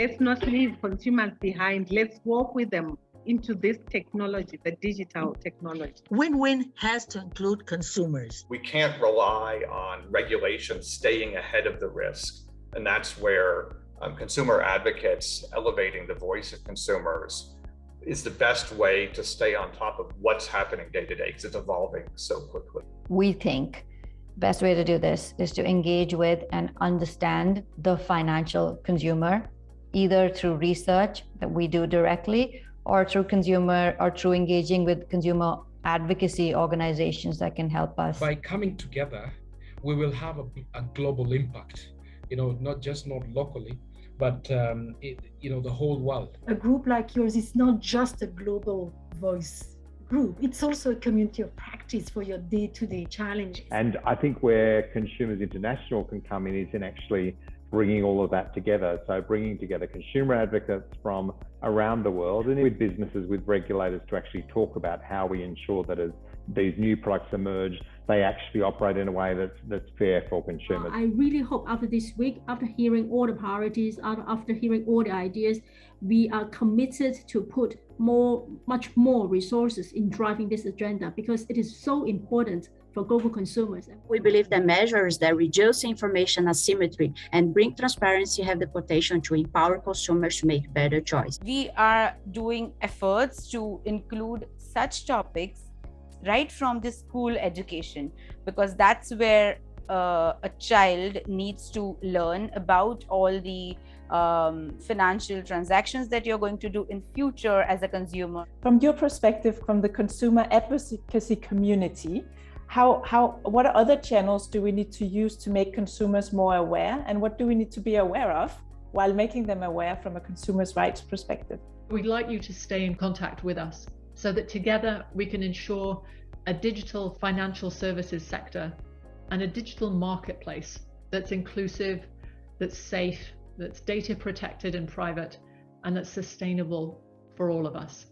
Let's not leave consumers behind. Let's walk with them into this technology, the digital technology. Win-win has to include consumers. We can't rely on regulation staying ahead of the risk. And that's where um, consumer advocates elevating the voice of consumers is the best way to stay on top of what's happening day to day because it's evolving so quickly. We think best way to do this is to engage with and understand the financial consumer either through research that we do directly or through consumer or through engaging with consumer advocacy organizations that can help us. By coming together, we will have a, a global impact, you know, not just not locally, but um, it, you know, the whole world. A group like yours is not just a global voice group, it's also a community of practice for your day-to-day -day challenges. And I think where Consumers International can come in is in actually bringing all of that together. So bringing together consumer advocates from around the world and with businesses, with regulators to actually talk about how we ensure that as these new products emerge, they actually operate in a way that's that's fair for consumers. I really hope after this week, after hearing all the priorities, after hearing all the ideas, we are committed to put more, much more resources in driving this agenda because it is so important for global consumers. We believe that measures that reduce information asymmetry and bring transparency have the potential to empower consumers to make better choices. We are doing efforts to include such topics right from the school education because that's where uh, a child needs to learn about all the um, financial transactions that you're going to do in future as a consumer. From your perspective, from the consumer advocacy community, how, how, what other channels do we need to use to make consumers more aware and what do we need to be aware of while making them aware from a consumer's rights perspective? We'd like you to stay in contact with us so that together we can ensure a digital financial services sector and a digital marketplace that's inclusive, that's safe, that's data protected and private, and that's sustainable for all of us.